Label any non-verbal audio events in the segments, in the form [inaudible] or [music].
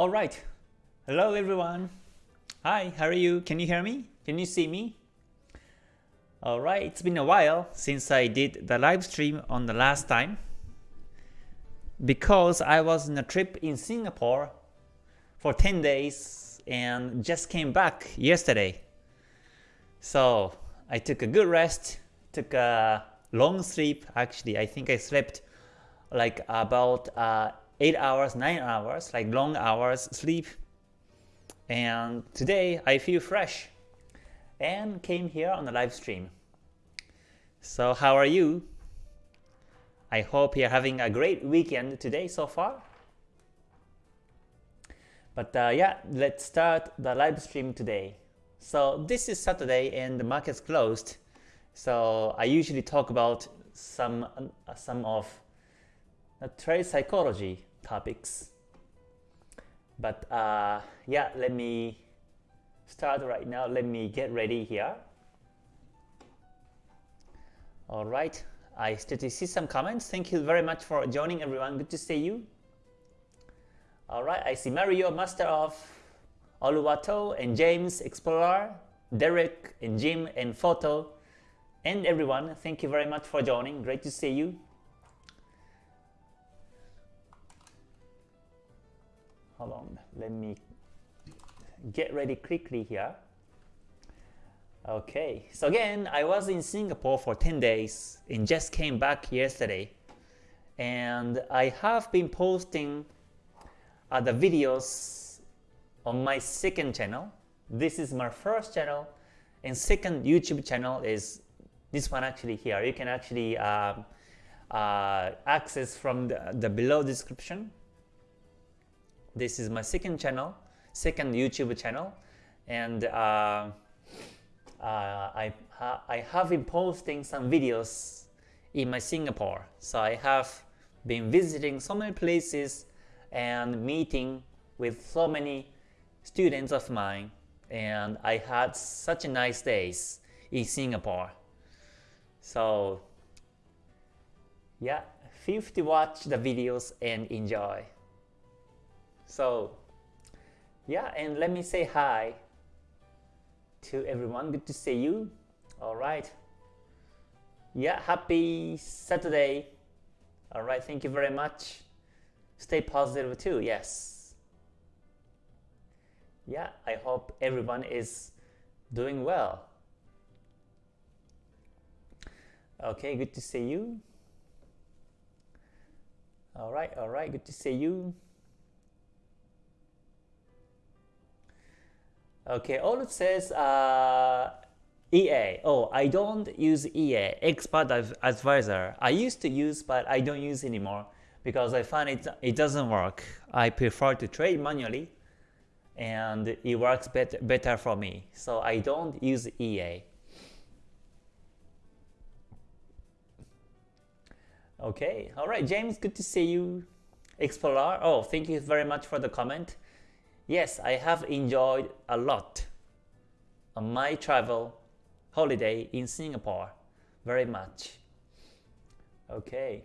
Alright, hello everyone. Hi, how are you? Can you hear me? Can you see me? Alright, it's been a while since I did the live stream on the last time because I was on a trip in Singapore for 10 days and just came back yesterday. So I took a good rest, took a long sleep actually. I think I slept like about uh, 8 hours, 9 hours, like long hours sleep. And today I feel fresh and came here on the live stream. So how are you? I hope you're having a great weekend today so far. But uh, yeah, let's start the live stream today. So this is Saturday and the market's closed. So I usually talk about some uh, some of the trade psychology topics. But uh, yeah, let me start right now. Let me get ready here. All right, I still see some comments. Thank you very much for joining everyone. Good to see you. All right, I see Mario, Master of Oluwato, and James, Explorer, Derek, and Jim, and Photo, and everyone. Thank you very much for joining. Great to see you. Hold on let me get ready quickly here. Okay so again I was in Singapore for 10 days and just came back yesterday. And I have been posting the videos on my second channel. This is my first channel. And second YouTube channel is this one actually here. You can actually um, uh, access from the, the below description this is my second channel, second YouTube channel, and uh, uh, I, ha I have been posting some videos in my Singapore. So I have been visiting so many places and meeting with so many students of mine and I had such a nice days in Singapore. So yeah, feel free to watch the videos and enjoy. So yeah, and let me say hi to everyone. Good to see you. All right. Yeah, happy Saturday. All right, thank you very much. Stay positive too. Yes. Yeah, I hope everyone is doing well. Okay, good to see you. All right, all right, good to see you. Okay, all it says uh, EA. Oh, I don't use EA, Expert Advisor. I used to use, but I don't use anymore because I find it, it doesn't work. I prefer to trade manually and it works better, better for me. So I don't use EA. Okay, all right, James, good to see you. Explorer, oh, thank you very much for the comment. Yes, I have enjoyed a lot on my travel holiday in Singapore very much. Okay.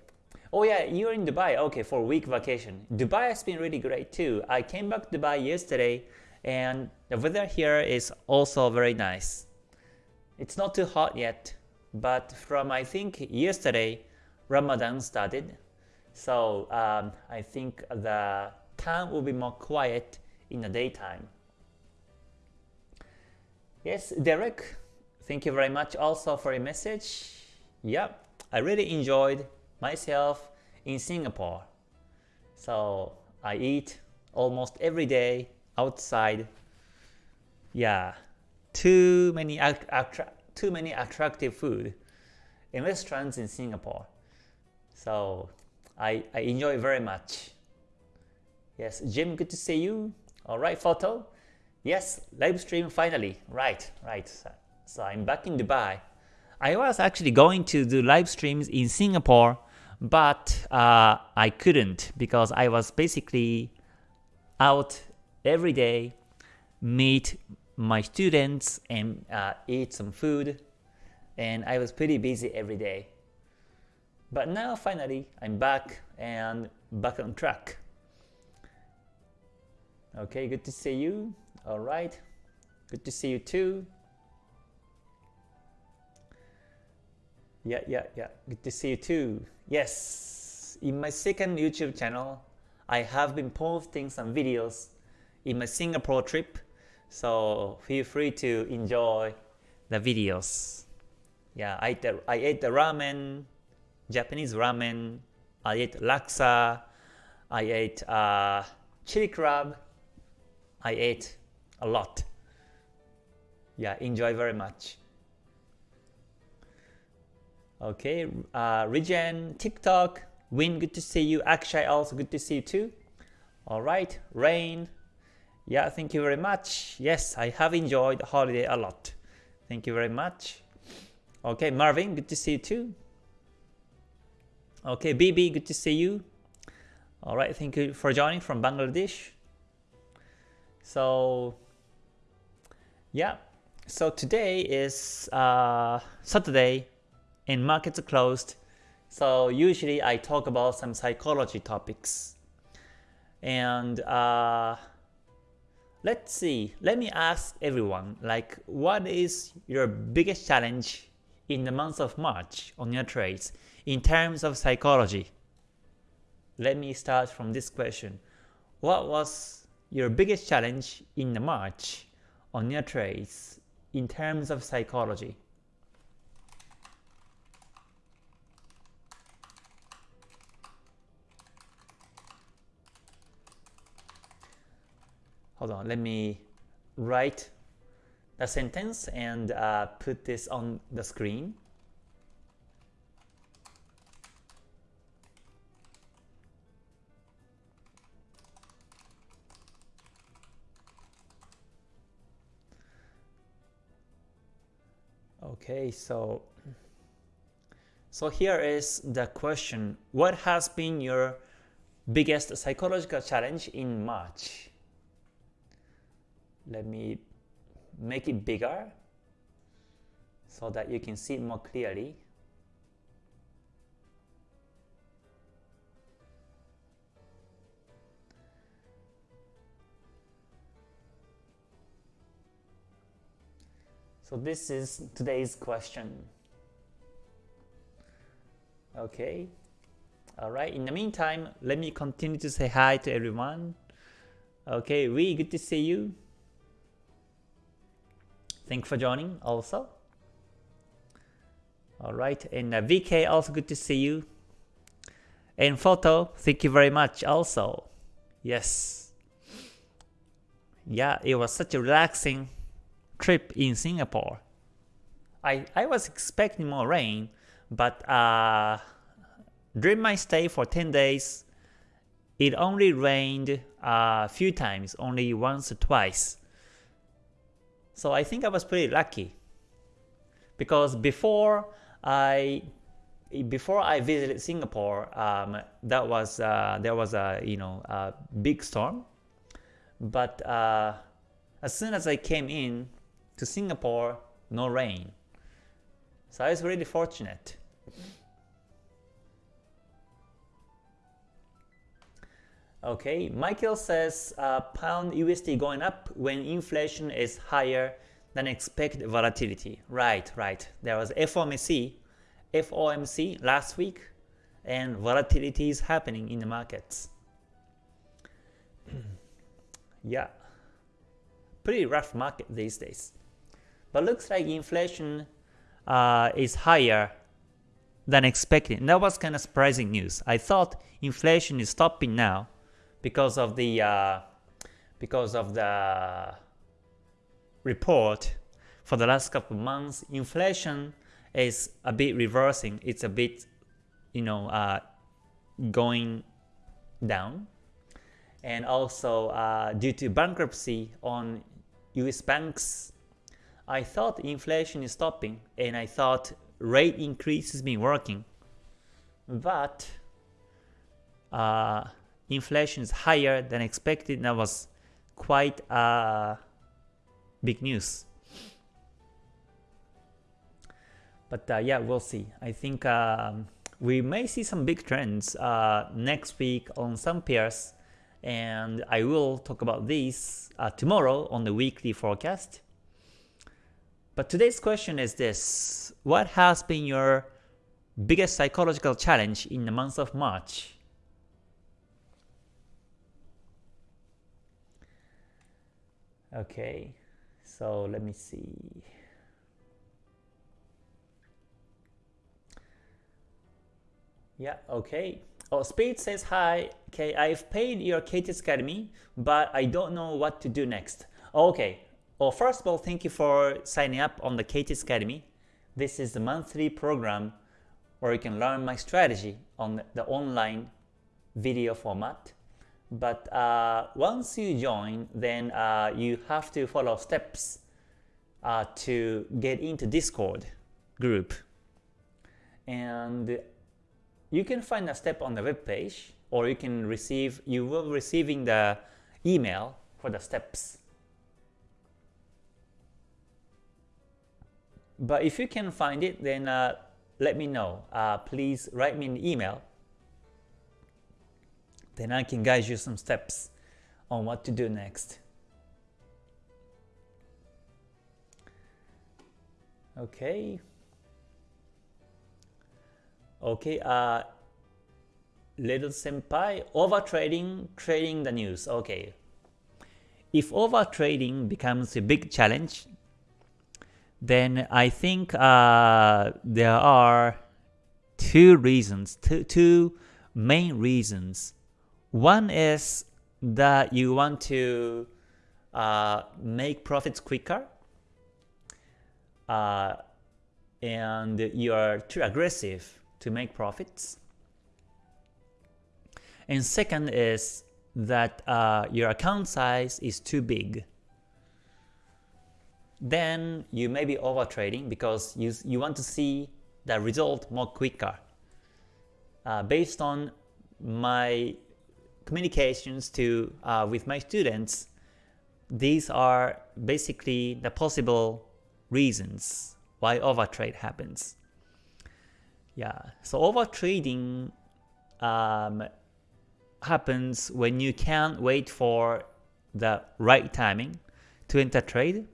Oh yeah, you're in Dubai. Okay, for week vacation. Dubai has been really great too. I came back to Dubai yesterday and the weather here is also very nice. It's not too hot yet, but from I think yesterday, Ramadan started. So um, I think the town will be more quiet in the daytime. Yes, Derek, thank you very much also for your message. Yep, I really enjoyed myself in Singapore. So I eat almost every day outside. Yeah, too many too many attractive food in restaurants in Singapore. So I, I enjoy very much. Yes, Jim, good to see you. All right, photo. Yes, live stream finally. Right, right. So I'm back in Dubai. I was actually going to do live streams in Singapore, but uh, I couldn't because I was basically out every day, meet my students and uh, eat some food, and I was pretty busy every day. But now finally I'm back and back on track. Okay, good to see you. All right, good to see you too. Yeah, yeah, yeah. Good to see you too. Yes, in my second YouTube channel, I have been posting some videos in my Singapore trip, so feel free to enjoy the videos. Yeah, I ate the, I ate the ramen, Japanese ramen. I ate laksa. I ate uh, chili crab. I ate a lot. Yeah, enjoy very much. Okay, uh, Regen, TikTok, Win, good to see you. Akshay, also good to see you too. All right, Rain, yeah, thank you very much. Yes, I have enjoyed the holiday a lot. Thank you very much. Okay, Marvin, good to see you too. Okay, BB, good to see you. All right, thank you for joining from Bangladesh. So, yeah, so today is uh, Saturday, and markets are closed. So usually I talk about some psychology topics. And uh, let's see, let me ask everyone, like what is your biggest challenge in the month of March on your trades in terms of psychology? Let me start from this question. What was your biggest challenge in the March on your trades in terms of psychology? hold on, let me write the sentence and uh, put this on the screen. Okay, so so here is the question. What has been your biggest psychological challenge in March? let me make it bigger so that you can see more clearly. So this is today's question. Okay. Alright, in the meantime, let me continue to say hi to everyone. Okay, we good to see you. Thanks for joining also. Alright, and uh, VK, also good to see you. And Photo, thank you very much also. Yes. Yeah, it was such a relaxing trip in Singapore. I, I was expecting more rain, but uh, during my stay for 10 days, it only rained a few times, only once or twice. So I think I was pretty lucky because before I before I visited Singapore, um, that was uh, there was a you know a big storm, but uh, as soon as I came in to Singapore, no rain. So I was really fortunate. Okay, Michael says uh, pound USD going up when inflation is higher than expected volatility. Right, right. There was FOMC, FOMC last week, and volatility is happening in the markets. [clears throat] yeah, pretty rough market these days. But looks like inflation uh, is higher than expected. And that was kind of surprising news. I thought inflation is stopping now, because of the uh, because of the report for the last couple of months, inflation is a bit reversing. It's a bit, you know, uh, going down, and also uh, due to bankruptcy on U.S. banks, I thought inflation is stopping, and I thought rate increase has been working, but uh, inflation is higher than expected. and That was quite uh, big news. But uh, yeah, we'll see. I think um, we may see some big trends uh, next week on some pairs and I will talk about these uh, tomorrow on the weekly forecast. But today's question is this, what has been your biggest psychological challenge in the month of March? Okay, so let me see. Yeah, okay. Oh, Speed says hi. Okay, I've paid your KTS Academy, but I don't know what to do next. Okay. Well, first of all, thank you for signing up on the KTS Academy. This is the monthly program where you can learn my strategy on the online video format. But uh, once you join, then uh, you have to follow steps uh, to get into Discord group. And you can find a step on the web page, or you can receive, you will receiving the email for the steps. But if you can find it, then uh, let me know. Uh, please write me an email then I can guide you some steps on what to do next. Okay. Okay, uh, little senpai, over trading, trading the news. Okay. If over trading becomes a big challenge, then I think uh, there are two reasons, two, two main reasons one is that you want to uh, make profits quicker uh, and you are too aggressive to make profits. And second is that uh, your account size is too big. Then you may be over trading because you, you want to see the result more quicker. Uh, based on my communications to uh, with my students, these are basically the possible reasons why overtrade happens. Yeah, so overtrading um, happens when you can't wait for the right timing to enter trade.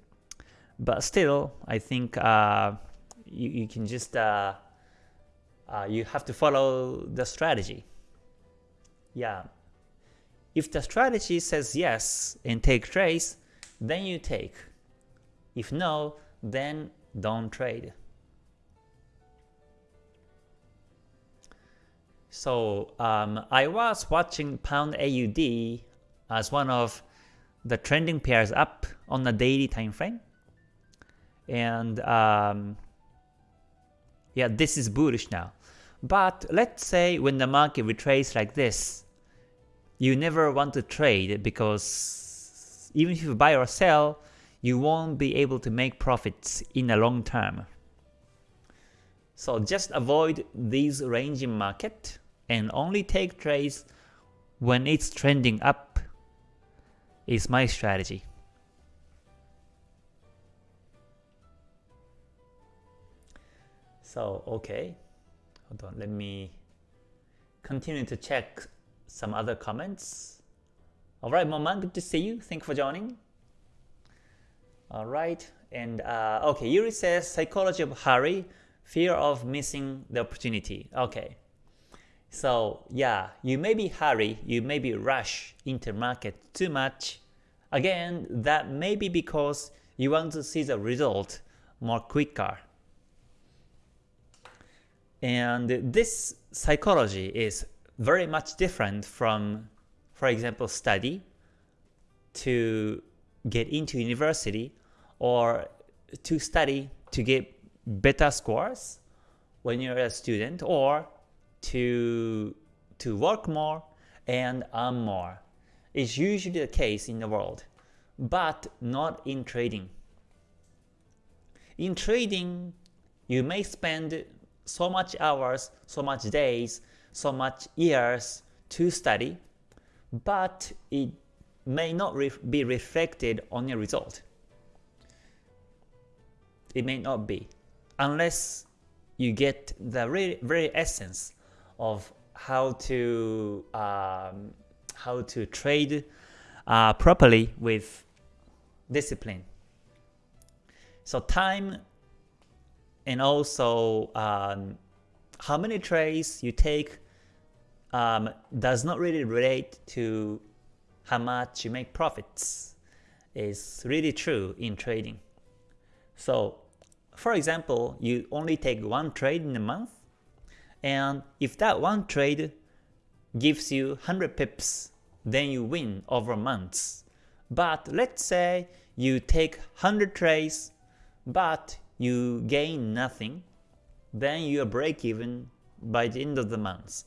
But still, I think uh, you, you can just uh, uh, you have to follow the strategy. Yeah. If the strategy says yes and take trades, then you take. If no, then don't trade. So um, I was watching Pound AUD as one of the trending pairs up on the daily time frame. And um, yeah, this is bullish now. But let's say when the market retraces like this, you never want to trade because even if you buy or sell, you won't be able to make profits in the long term. So just avoid these ranging market and only take trades when it's trending up is my strategy. So okay, hold on, let me continue to check some other comments. Alright, Moman, good to see you. Thank you for joining. Alright, and uh, okay, Yuri says psychology of hurry, fear of missing the opportunity. Okay, so yeah, you may be hurry, you may be rush into market too much. Again, that may be because you want to see the result more quicker. And this psychology is very much different from, for example, study to get into university or to study to get better scores when you're a student or to, to work more and earn more. It's usually the case in the world, but not in trading. In trading, you may spend so much hours, so much days so much years to study, but it may not be reflected on your result. It may not be, unless you get the very, very essence of how to um, how to trade uh, properly with discipline. So time and also um, how many trades you take um, does not really relate to how much you make profits. Is really true in trading. So for example, you only take one trade in a month, and if that one trade gives you 100 pips, then you win over months. But let's say you take 100 trades, but you gain nothing, then you are break even by the end of the month.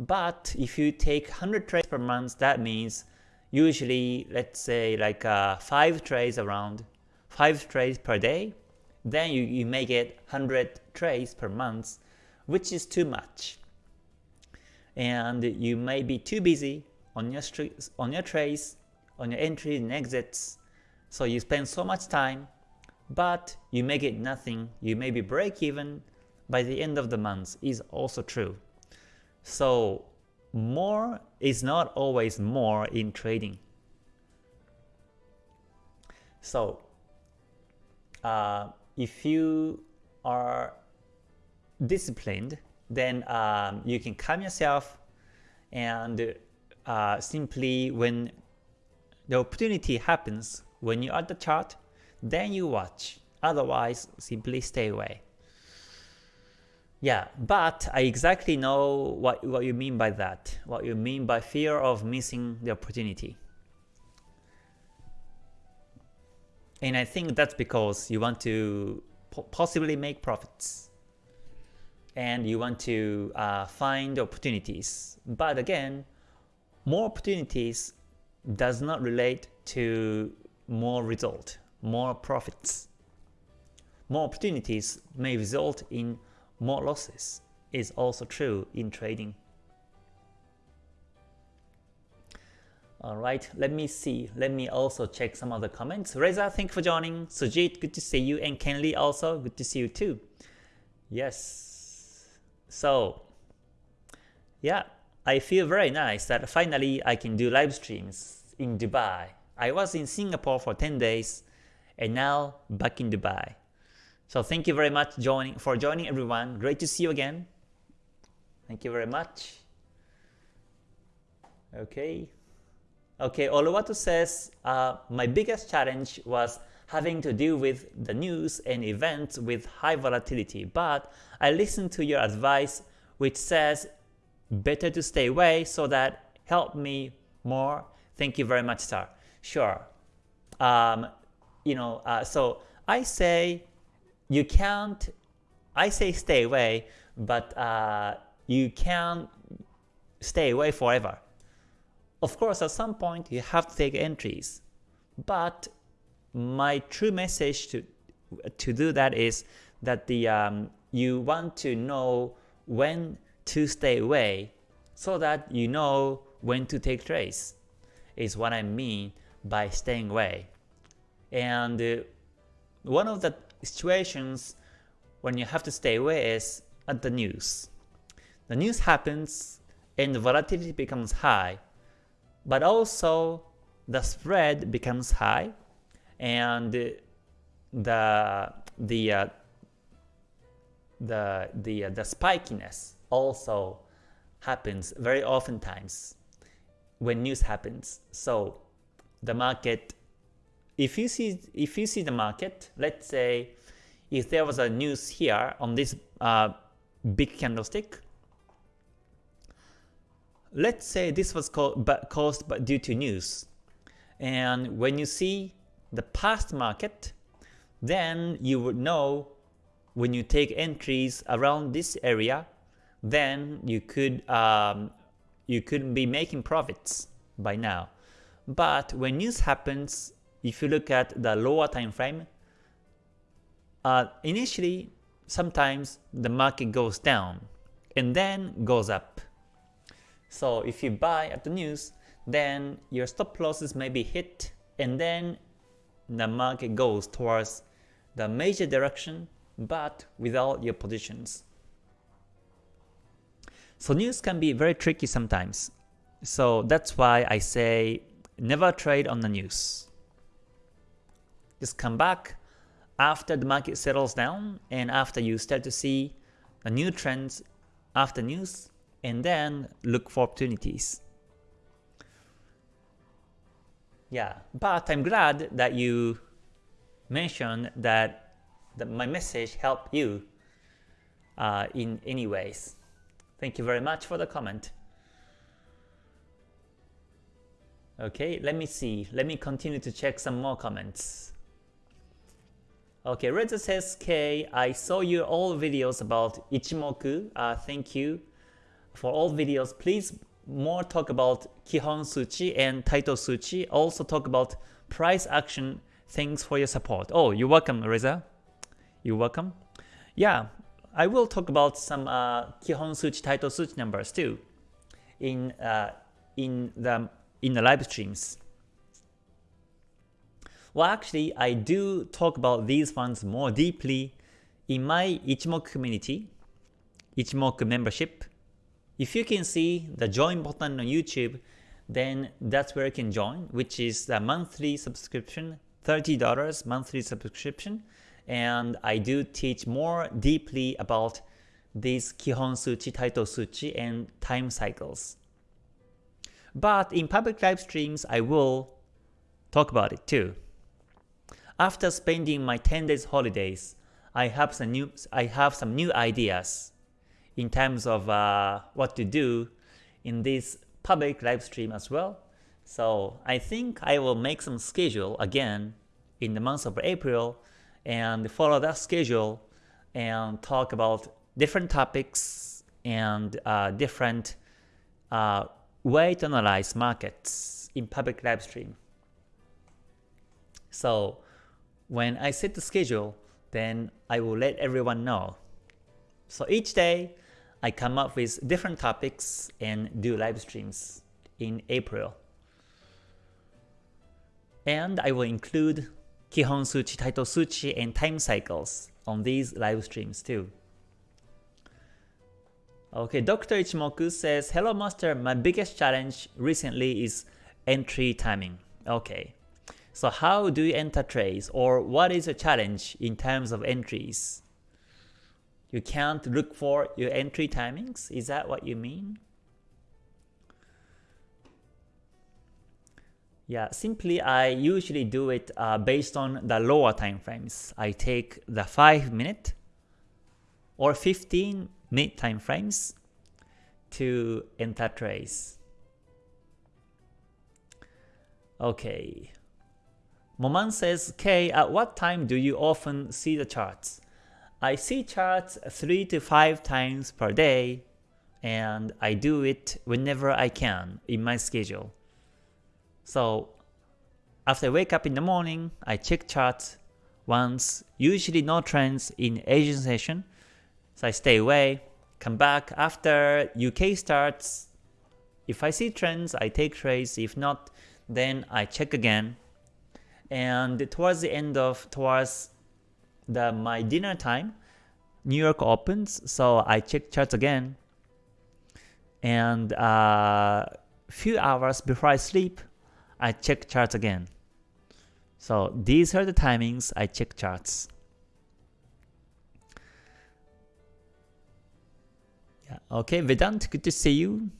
But if you take 100 trades per month, that means usually let's say like uh, 5 trades around, 5 trades per day, then you, you may get 100 trades per month, which is too much. And you may be too busy on your, on your trades, on your entries and exits, so you spend so much time, but you may get nothing, you may be break even by the end of the month is also true. So more is not always more in trading. So uh, if you are disciplined, then um, you can calm yourself and uh, simply when the opportunity happens when you're the chart, then you watch. Otherwise, simply stay away. Yeah, but I exactly know what, what you mean by that, what you mean by fear of missing the opportunity. And I think that's because you want to possibly make profits and you want to uh, find opportunities. But again, more opportunities does not relate to more result, more profits. More opportunities may result in more losses is also true in trading. Alright, let me see. Let me also check some of the comments. Reza, thank you for joining. Sujit, good to see you. And Kenley also, good to see you too. Yes. So, yeah, I feel very nice that finally I can do live streams in Dubai. I was in Singapore for 10 days and now back in Dubai. So thank you very much joining for joining everyone. Great to see you again. Thank you very much. Okay. Okay, Oluwatu says, uh, my biggest challenge was having to deal with the news and events with high volatility, but I listened to your advice which says better to stay away so that helped me more. Thank you very much, sir. Sure. Um, you know, uh, so I say you can't, I say stay away, but uh, you can't stay away forever. Of course, at some point you have to take entries, but my true message to to do that is that the um, you want to know when to stay away so that you know when to take trades is what I mean by staying away. And uh, one of the situations when you have to stay away is at the news. The news happens and the volatility becomes high but also the spread becomes high and the the uh, the the uh, the spikiness also happens very often times when news happens so the market if you see if you see the market let's say if there was a news here on this uh, big candlestick let's say this was caused due to news. And when you see the past market, then you would know when you take entries around this area, then you could um, you could be making profits by now. But when news happens, if you look at the lower time frame, uh, initially sometimes the market goes down and then goes up. So if you buy at the news, then your stop losses may be hit and then the market goes towards the major direction but without your positions. So news can be very tricky sometimes. So that's why I say never trade on the news. Just come back after the market settles down and after you start to see the new trends after news and then look for opportunities. Yeah, but I'm glad that you mentioned that, that my message helped you uh, in any ways. Thank you very much for the comment. Okay, let me see. Let me continue to check some more comments. Okay, Reza says, K, I saw your all videos about Ichimoku. Uh, thank you for all videos. Please more talk about Kihon Suchi and Taito Suchi. Also talk about price action. Thanks for your support. Oh, you're welcome, Reza. You're welcome. Yeah, I will talk about some uh, Kihon Suchi, Taito Suchi numbers too in uh, in the in the live streams. Well, actually, I do talk about these ones more deeply in my Ichimoku community, Ichimoku membership. If you can see the join button on YouTube, then that's where you can join, which is the monthly subscription, $30 monthly subscription. And I do teach more deeply about these Kihon Suchi, Taito Suchi, and time cycles. But in public live streams, I will talk about it too. After spending my 10 days holidays, I have some new I have some new ideas in terms of uh, what to do in this public live stream as well. So I think I will make some schedule again in the month of April and follow that schedule and talk about different topics and uh, different uh, way to analyze markets in public live stream. So when I set the schedule, then I will let everyone know. So each day, I come up with different topics and do live streams in April. And I will include Kihon Suchi, Taito Suchi, and time cycles on these live streams too. Okay, Dr. Ichimoku says, Hello Master, my biggest challenge recently is entry timing. Okay, so how do you enter trades or what is a challenge in terms of entries? You can't look for your entry timings? Is that what you mean? Yeah, simply I usually do it uh, based on the lower time frames. I take the 5 minute or 15 minute time frames to enter trades. Okay. Moman says, K, at what time do you often see the charts? I see charts 3 to 5 times per day and I do it whenever I can in my schedule. So after I wake up in the morning, I check charts once, usually no trends in Asian session, so I stay away, come back after UK starts. If I see trends, I take trades. If not, then I check again. And towards the end of, towards the my dinner time, New York opens, so I check charts again. And a uh, few hours before I sleep, I check charts again. So these are the timings I check charts. Yeah. Okay, Vedant, good to see you.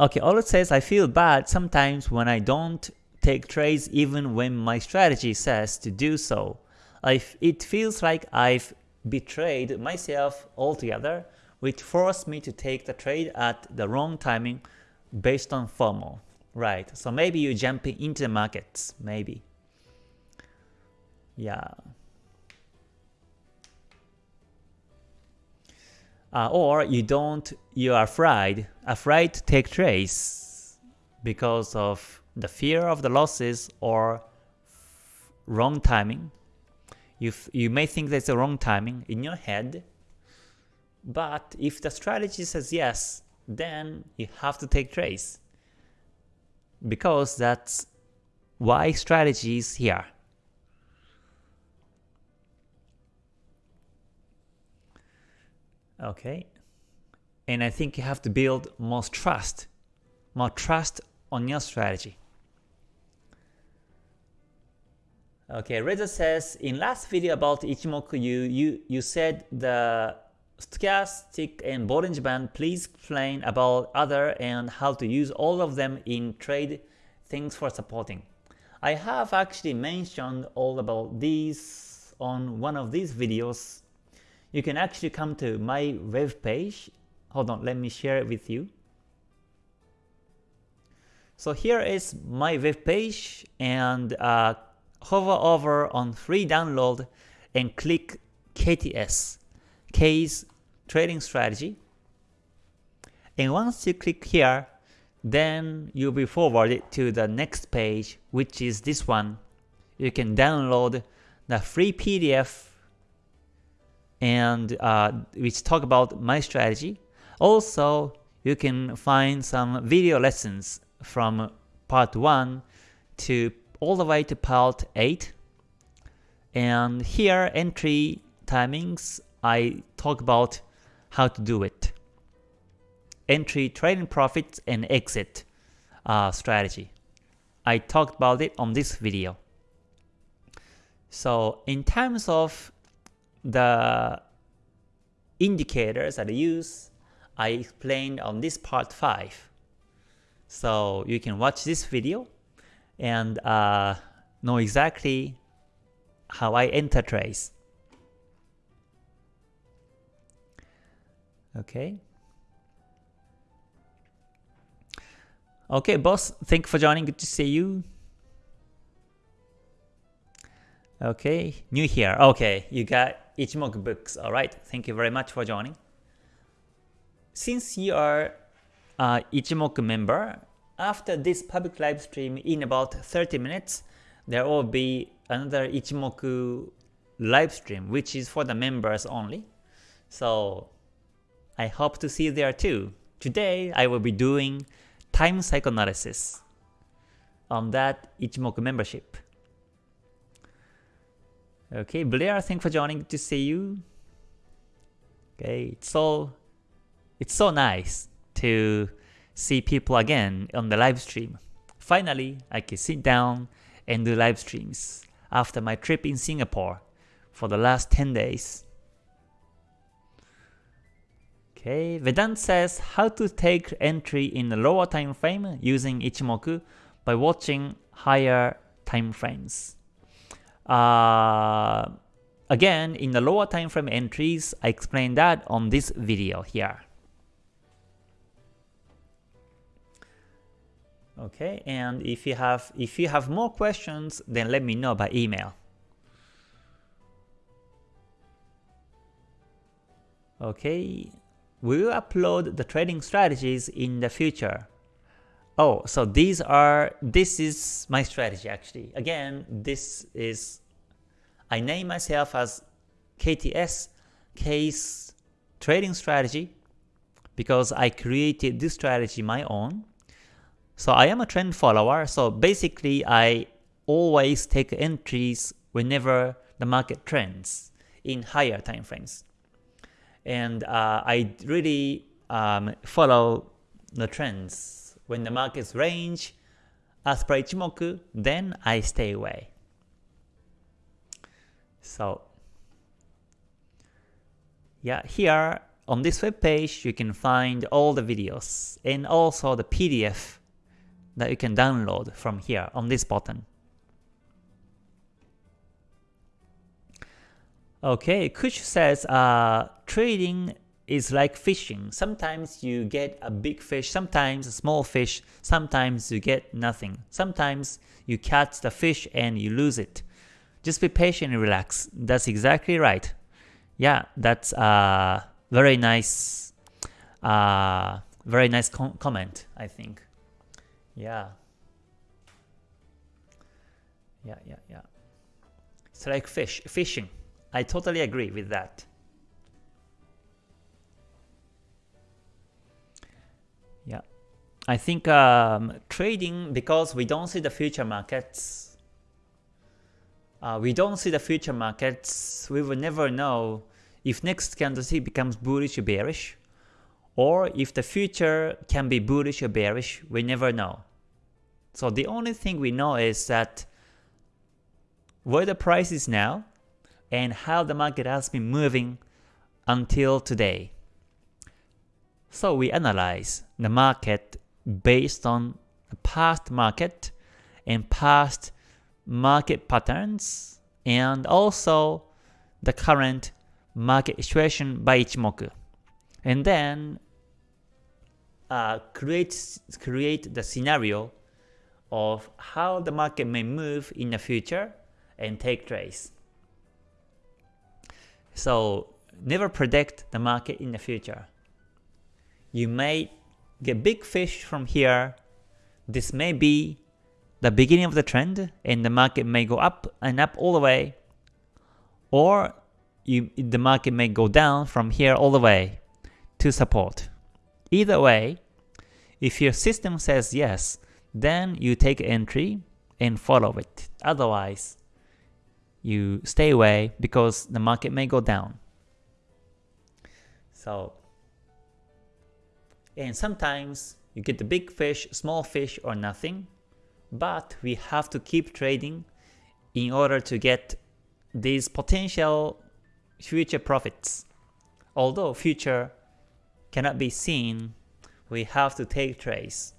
Okay, it says I feel bad sometimes when I don't take trades even when my strategy says to do so. It feels like I've betrayed myself altogether, which forced me to take the trade at the wrong timing based on FOMO. Right, so maybe you're jumping into the markets, maybe. Yeah. Uh, or you don't you are afraid afraid to take trades because of the fear of the losses or wrong timing. You you may think that's the wrong timing in your head but if the strategy says yes then you have to take trades because that's why strategy is here Okay. and I think you have to build more trust, more trust on your strategy. Okay, Reza says, in last video about Ichimoku, you, you, you said the stochastic and Bollinger Band, please explain about other and how to use all of them in trade Thanks for supporting. I have actually mentioned all about these on one of these videos. You can actually come to my web page. Hold on, let me share it with you. So here is my web page and uh, hover over on free download and click KTS, K's trading strategy. And once you click here, then you'll be forwarded to the next page, which is this one. You can download the free PDF and uh, which talk about my strategy. Also, you can find some video lessons from part 1 to all the way to part 8. And here entry timings, I talk about how to do it. Entry, trading profits, and exit uh, strategy. I talked about it on this video. So in terms of the indicators that I use, I explained on this part 5. So you can watch this video and uh, know exactly how I enter trades. Okay. Okay, boss, thank you for joining. Good to see you. Okay, new here. Okay, you got Ichimoku books. All right, thank you very much for joining. Since you are uh, Ichimoku member, after this public live stream in about 30 minutes, there will be another Ichimoku live stream, which is for the members only. So I hope to see you there too. Today, I will be doing time cycle analysis on that Ichimoku membership. Okay, Blair, thanks for joining. To see you. Okay, it's so it's so nice to see people again on the live stream. Finally, I can sit down and do live streams after my trip in Singapore for the last 10 days. Okay, Vedant says how to take entry in the lower time frame using Ichimoku by watching higher time frames. Uh, again, in the lower time frame entries, I explained that on this video here. Okay, and if you have if you have more questions, then let me know by email. Okay, we will upload the trading strategies in the future. Oh, so these are this is my strategy actually. Again, this is I name myself as KTS K's trading strategy because I created this strategy my own so I am a trend follower, so basically I always take entries whenever the market trends in higher time frames. And uh, I really um, follow the trends. When the markets range as per Ichimoku, then I stay away. So yeah, here on this web page you can find all the videos and also the PDF that you can download from here on this button. Okay, Kush says uh, trading is like fishing. Sometimes you get a big fish, sometimes a small fish, sometimes you get nothing. Sometimes you catch the fish and you lose it. Just be patient and relax. That's exactly right. Yeah, that's a very nice, uh, very nice com comment, I think. Yeah. Yeah, yeah, yeah. It's like fish, fishing. I totally agree with that. I think um, trading, because we don't see the future markets, uh, we don't see the future markets, we will never know if next candlestick becomes bullish or bearish, or if the future can be bullish or bearish, we never know. So the only thing we know is that where the price is now and how the market has been moving until today. So we analyze the market based on past market and past market patterns and also the current market situation by Ichimoku. And then uh, create, create the scenario of how the market may move in the future and take trades. So never predict the market in the future. You may get big fish from here. This may be the beginning of the trend and the market may go up and up all the way. Or you, the market may go down from here all the way to support. Either way, if your system says yes, then you take entry and follow it. Otherwise, you stay away because the market may go down. So, and sometimes you get the big fish, small fish, or nothing, but we have to keep trading in order to get these potential future profits. Although future cannot be seen, we have to take trades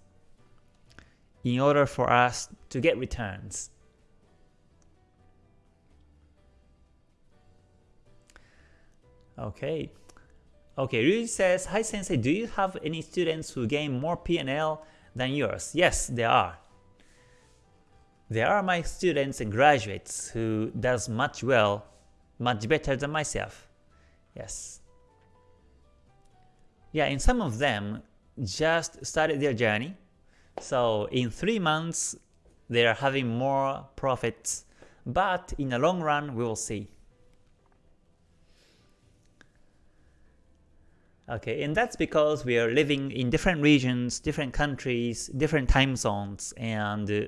in order for us to get returns. Okay. Okay, Ryu says, Hi Sensei, do you have any students who gain more PNL than yours? Yes, there are. There are my students and graduates who does much well, much better than myself. Yes. Yeah, and some of them just started their journey. So in 3 months, they are having more profits, but in the long run, we will see. Okay, and that's because we are living in different regions, different countries, different time zones, and uh,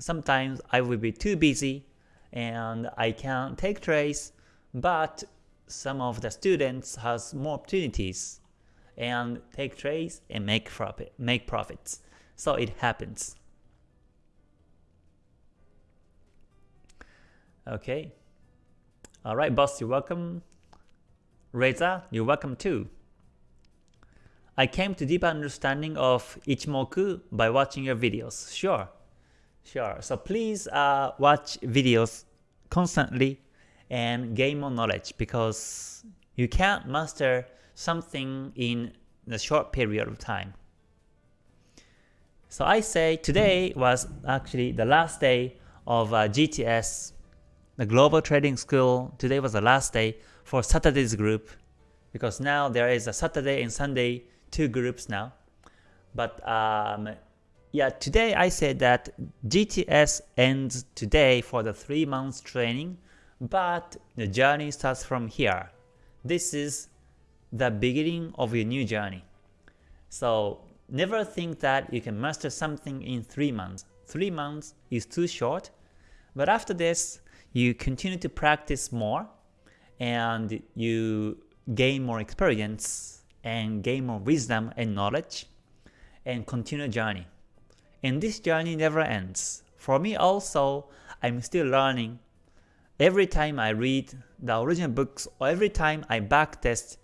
sometimes I will be too busy and I can't take trades, but some of the students has more opportunities and take trades and make profit, make profits. So it happens. Okay. Alright, boss, you're welcome. Reza, you're welcome too. I came to deep understanding of Ichimoku by watching your videos. Sure. Sure. So please uh, watch videos constantly and gain more knowledge because you can't master something in a short period of time. So I say today was actually the last day of uh, GTS, the Global Trading School. Today was the last day for Saturday's group because now there is a Saturday and Sunday two groups now. But um, yeah, today I said that GTS ends today for the 3 months training, but the journey starts from here. This is the beginning of your new journey. So never think that you can master something in 3 months. 3 months is too short, but after this, you continue to practice more and you gain more experience and gain more wisdom and knowledge and continue journey. And this journey never ends. For me also, I'm still learning. Every time I read the original books or every time I backtest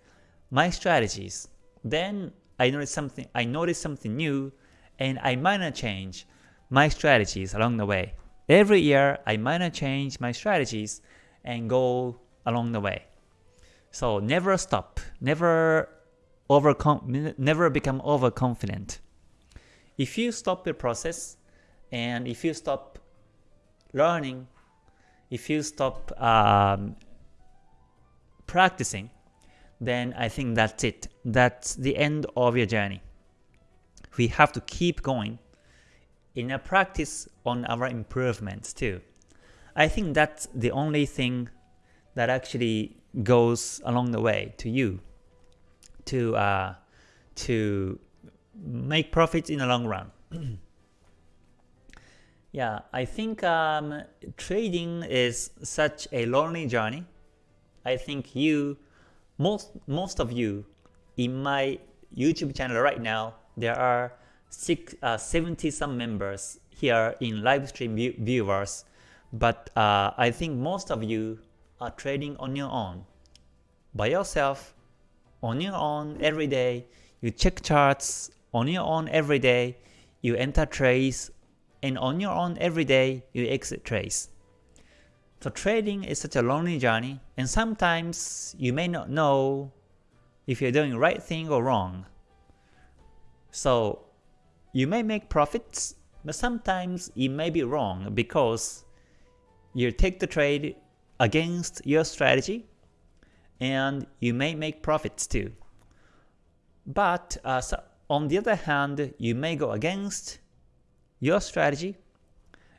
my strategies, then I notice something I notice something new and I minor change my strategies along the way. Every year I minor change my strategies and go along the way. So never stop, never overcome, never become overconfident. If you stop the process and if you stop learning, if you stop um, practicing, then I think that's it. That's the end of your journey. We have to keep going in a practice on our improvements too. I think that's the only thing that actually goes along the way to you to uh, to make profits in the long run. [clears throat] yeah, I think um, trading is such a lonely journey. I think you, most most of you in my YouTube channel right now, there are six, uh, 70 some members here in live stream view viewers, but uh, I think most of you are trading on your own, by yourself, on your own every day. You check charts on your own every day. You enter trades, and on your own every day you exit trades. So trading is such a lonely journey, and sometimes you may not know if you're doing the right thing or wrong. So you may make profits, but sometimes it may be wrong because you take the trade against your strategy and you may make profits too. But uh, so on the other hand, you may go against your strategy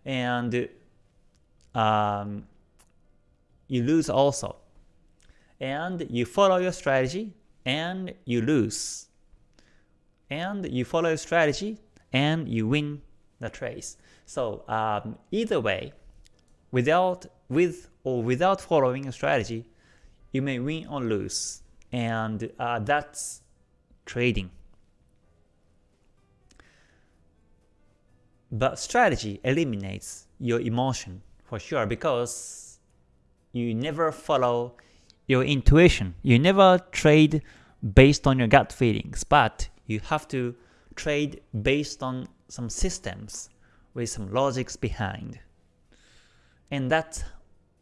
and um, you lose also. And you follow your strategy and you lose. And you follow your strategy and you win the trades. So um, either way, without with or without following a strategy, you may win or lose, and uh, that's trading. But strategy eliminates your emotion for sure because you never follow your intuition. You never trade based on your gut feelings, but you have to trade based on some systems with some logics behind. And that's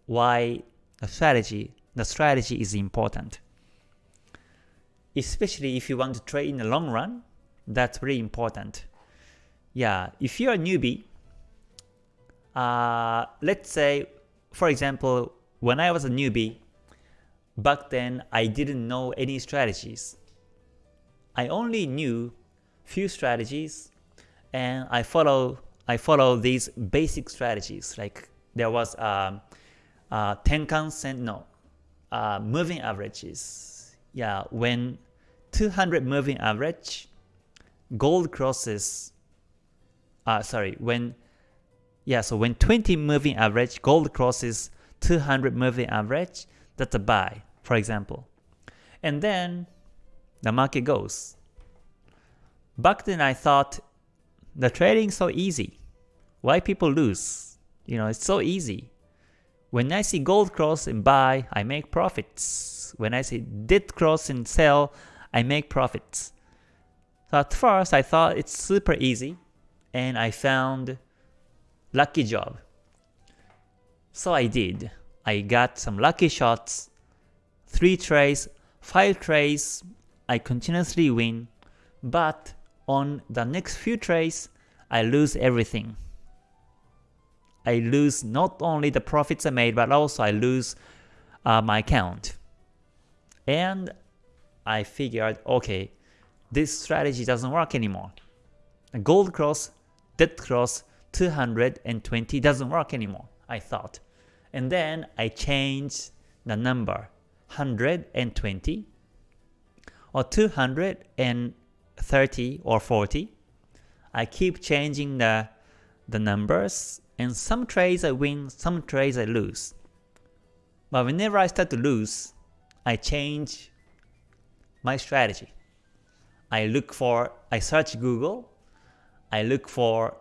why a strategy, the strategy is important. Especially if you want to trade in the long run, that's really important. Yeah, if you're a newbie, uh, let's say, for example, when I was a newbie, back then I didn't know any strategies. I only knew few strategies and I follow I follow these basic strategies like there was um, uh, Tenkan Sen no uh, moving averages yeah when 200 moving average gold crosses uh, sorry when yeah so when 20 moving average gold crosses 200 moving average that's a buy for example and then the market goes Back then I thought the trading so easy. Why people lose? You know, it's so easy. When I see gold cross and buy, I make profits. When I see dead cross and sell, I make profits. So at first I thought it's super easy and I found lucky job. So I did. I got some lucky shots, 3 trades, 5 trades, I continuously win, but on the next few trades, I lose everything. I lose not only the profits I made, but also I lose uh, my account. And I figured, okay, this strategy doesn't work anymore. Gold cross, dead cross, 220 doesn't work anymore, I thought. And then I changed the number 120 or 230 or 40. I keep changing the, the numbers, and some trades I win, some trades I lose. But whenever I start to lose, I change my strategy. I look for, I search Google, I look for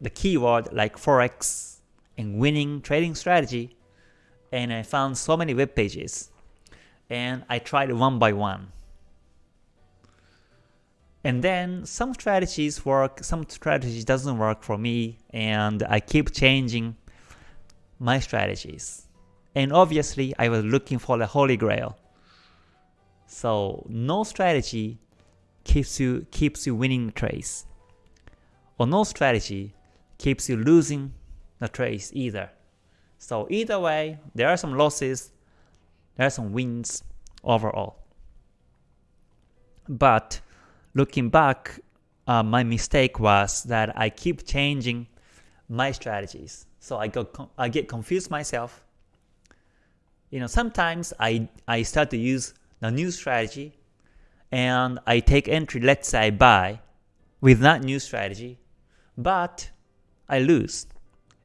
the keyword like Forex and winning trading strategy, and I found so many web pages. And I tried one by one. And then some strategies work, some strategies doesn't work for me, and I keep changing my strategies. And obviously, I was looking for the holy grail. So no strategy keeps you keeps you winning the trades, or no strategy keeps you losing the trades either. So either way, there are some losses, there are some wins overall. But looking back, uh, my mistake was that I keep changing my strategies. So I, go, I get confused myself. You know, sometimes I, I start to use the new strategy and I take entry, let's say I buy with that new strategy, but I lose.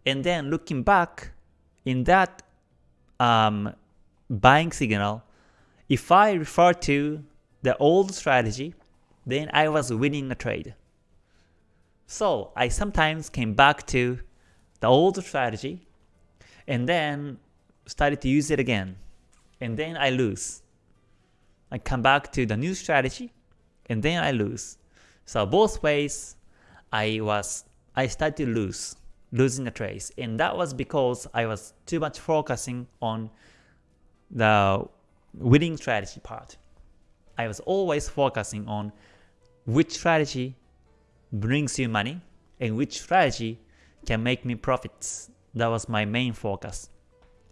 And then looking back in that um, buying signal, if I refer to the old strategy, then I was winning the trade. So I sometimes came back to the old strategy and then started to use it again. And then I lose. I come back to the new strategy and then I lose. So both ways I was I started to lose, losing the trades. And that was because I was too much focusing on the winning strategy part. I was always focusing on which strategy brings you money and which strategy can make me profits. That was my main focus.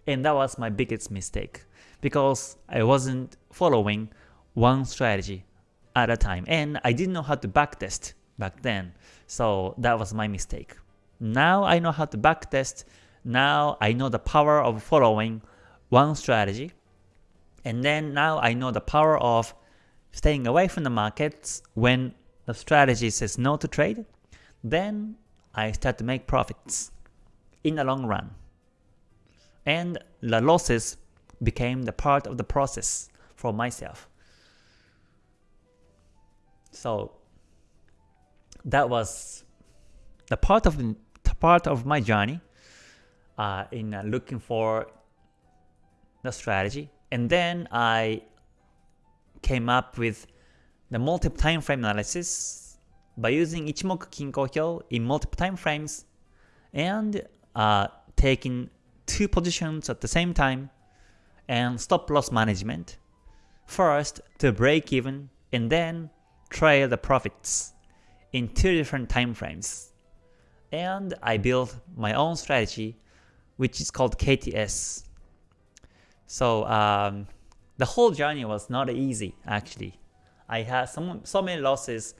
And that was my biggest mistake because I wasn't following one strategy at a time and I didn't know how to backtest back then. So that was my mistake. Now I know how to backtest. Now I know the power of following one strategy. And then now I know the power of staying away from the markets when the strategy says no to trade. Then I start to make profits in the long run. And the losses became the part of the process for myself. So that was the part of the part of my journey uh, in uh, looking for the strategy. And then I came up with the multiple time frame analysis by using Ichimoku Kinko Hyo in multiple time frames and uh, taking two positions at the same time and stop loss management. First to break even and then trail the profits in two different time frames. And I built my own strategy which is called KTS. So um, the whole journey was not easy actually. I had some, so many losses,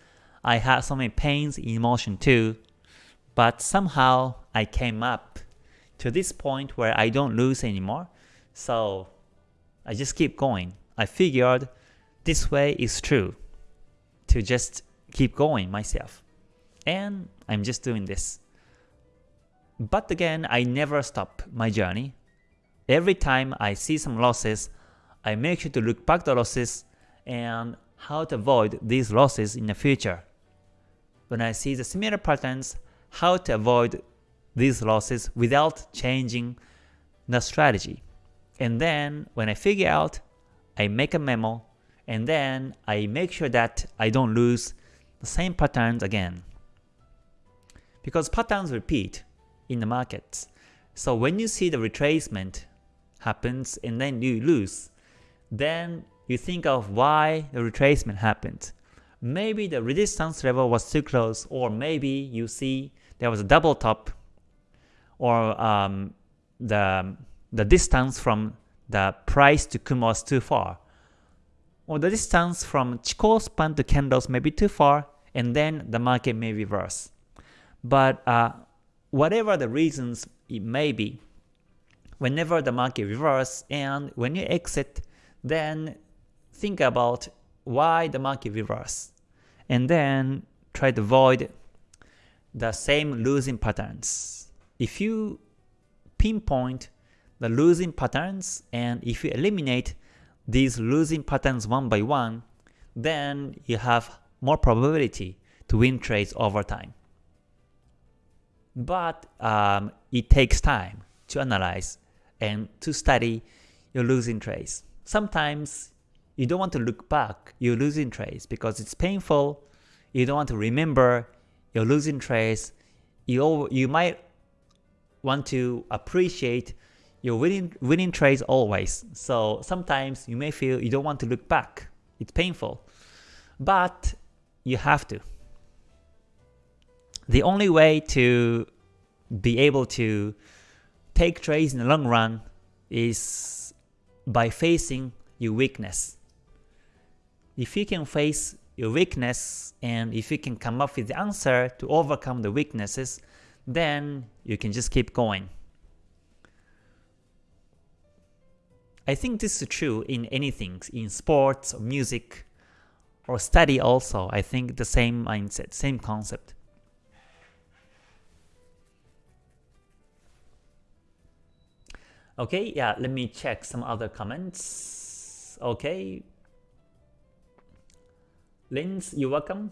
I had so many pains in emotion too, but somehow I came up to this point where I don't lose anymore, so I just keep going. I figured this way is true, to just keep going myself. And I'm just doing this. But again, I never stop my journey. Every time I see some losses, I make sure to look back the losses and how to avoid these losses in the future. When I see the similar patterns, how to avoid these losses without changing the strategy. And then when I figure out, I make a memo, and then I make sure that I don't lose the same patterns again. Because patterns repeat in the markets. So when you see the retracement happens and then you lose, then you think of why the retracement happened. Maybe the resistance level was too close, or maybe you see there was a double top, or um, the, the distance from the price to Kumo was too far, or the distance from Chikou span to candles may be too far, and then the market may reverse. But uh, whatever the reasons it may be, whenever the market reverse and when you exit, then think about why the market reverse, and then try to avoid the same losing patterns. If you pinpoint the losing patterns and if you eliminate these losing patterns one by one, then you have more probability to win trades over time. But um, it takes time to analyze and to study your losing trades. Sometimes you don't want to look back you're losing trades because it's painful. You don't want to remember your losing trades. You, you might want to appreciate your winning, winning trades always. So sometimes you may feel you don't want to look back. It's painful. But you have to. The only way to be able to take trades in the long run is by facing your weakness. If you can face your weakness and if you can come up with the answer to overcome the weaknesses, then you can just keep going. I think this is true in anything, in sports or music or study also. I think the same mindset, same concept. Okay, yeah, let me check some other comments. Okay, Linz, you're welcome.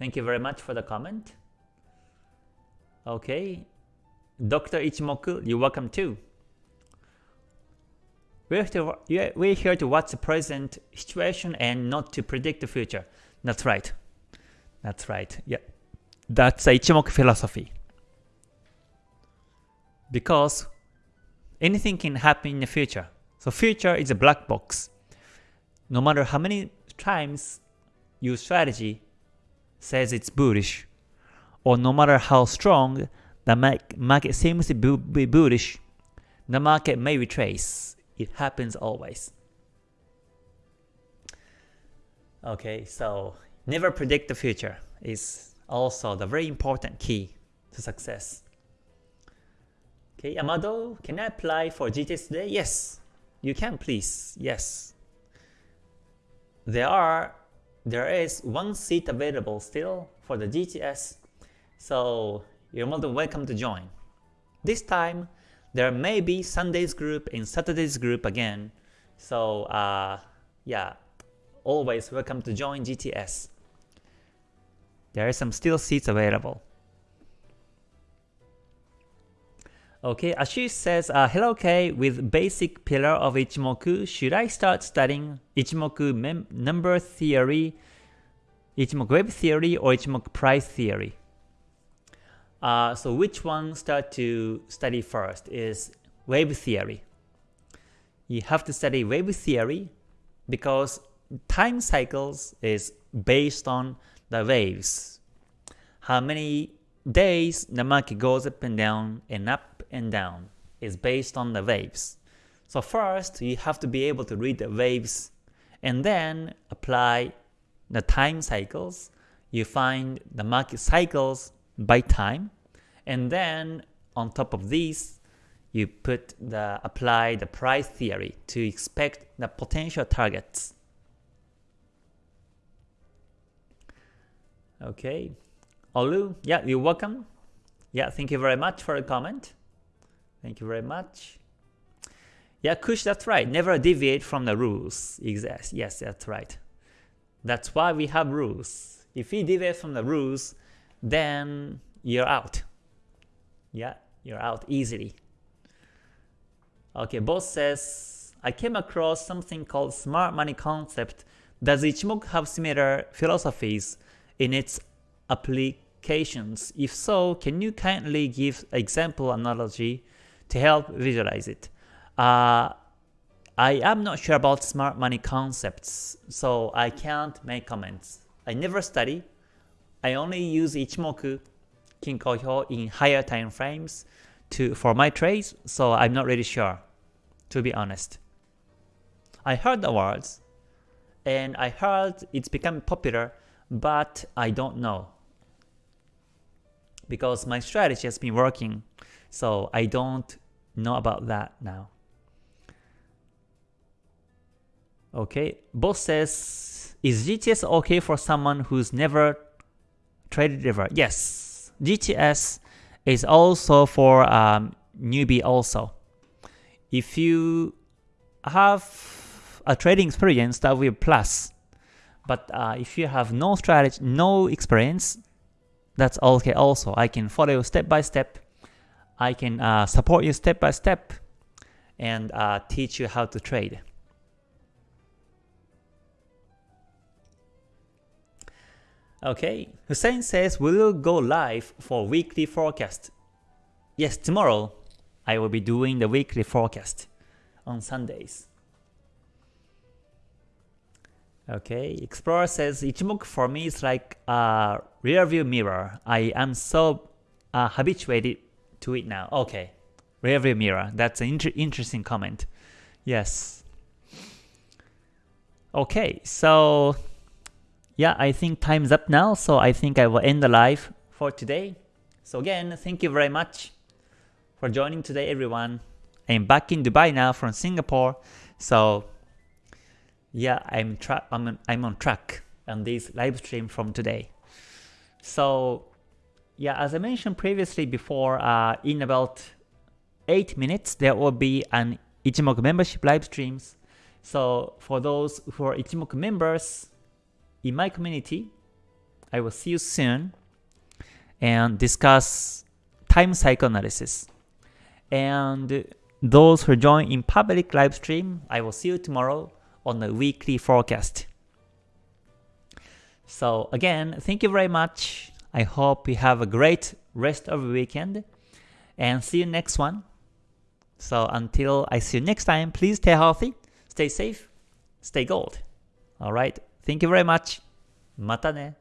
Thank you very much for the comment. Okay. Dr. Ichimoku, you're welcome too. We're, to, we're here to watch the present situation and not to predict the future. That's right. That's right. Yeah. That's the Ichimoku philosophy. Because anything can happen in the future. So future is a black box. No matter how many times your strategy says it's bullish, or no matter how strong the market seems to be bullish, the market may retrace. It happens always. Okay, so never predict the future is also the very important key to success. Okay, Amado, can I apply for GTS today? Yes, you can please, yes. There are, there is one seat available still for the GTS, so you're more than welcome to join. This time, there may be Sunday's group and Saturday's group again, so uh, yeah, always welcome to join GTS. There are some still seats available. Okay, Ashish says, uh, Hello K, with basic pillar of Ichimoku, should I start studying Ichimoku number theory, Ichimoku wave theory, or Ichimoku price theory? Uh, so which one start to study first is wave theory. You have to study wave theory because time cycles is based on the waves. How many days the market goes up and down and up and down is based on the waves. So first, you have to be able to read the waves and then apply the time cycles. You find the market cycles by time and then on top of these, you put the apply the price theory to expect the potential targets. Okay. Olu, yeah, you're welcome. Yeah, thank you very much for the comment. Thank you very much. Yeah, Kush, that's right. Never deviate from the rules. Yes, yes, that's right. That's why we have rules. If you deviate from the rules, then you're out. Yeah, you're out easily. Okay, boss says, I came across something called smart money concept. Does Ichimoku have similar philosophies in its applications? If so, can you kindly give example analogy to help visualize it. Uh, I am not sure about smart money concepts, so I can't make comments. I never study. I only use Ichimoku Kinko Hyo in higher time frames to for my trades, so I'm not really sure, to be honest. I heard the words, and I heard it's become popular, but I don't know. Because my strategy has been working so I don't know about that now. Okay, boss says, is GTS okay for someone who's never traded ever? Yes, GTS is also for um, newbie also. If you have a trading experience, that will be plus. But uh, if you have no strategy, no experience, that's okay also. I can follow step by step I can uh, support you step by step and uh, teach you how to trade. Okay, Hussein says, we will go live for weekly forecast? Yes, tomorrow I will be doing the weekly forecast on Sundays. Okay, Explorer says, Ichimoku for me is like a rear view mirror. I am so uh, habituated to it now. Okay, rearview mirror. That's an inter interesting comment. Yes. Okay, so yeah, I think time's up now, so I think I will end the live for today. So again, thank you very much for joining today, everyone. I'm back in Dubai now from Singapore, so yeah, I'm I'm I'm on track on this live stream from today. So yeah, as I mentioned previously before, uh, in about 8 minutes there will be an Ichimoku membership live streams. So for those who are Ichimoku members, in my community. I will see you soon and discuss time cycle analysis. And those who join in public live stream, I will see you tomorrow on the weekly forecast. So again, thank you very much. I hope you have a great rest of the weekend and see you next one. So until I see you next time, please stay healthy, stay safe, stay gold. Alright, thank you very much. またね。